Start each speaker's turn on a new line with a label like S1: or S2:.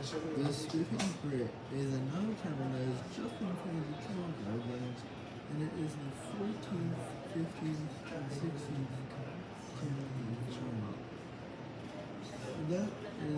S1: The Spiffing Brit is another tournament that is just in front of the Town Guidelines, and it is the 14th, 15th, and 16th tournament tournament. That is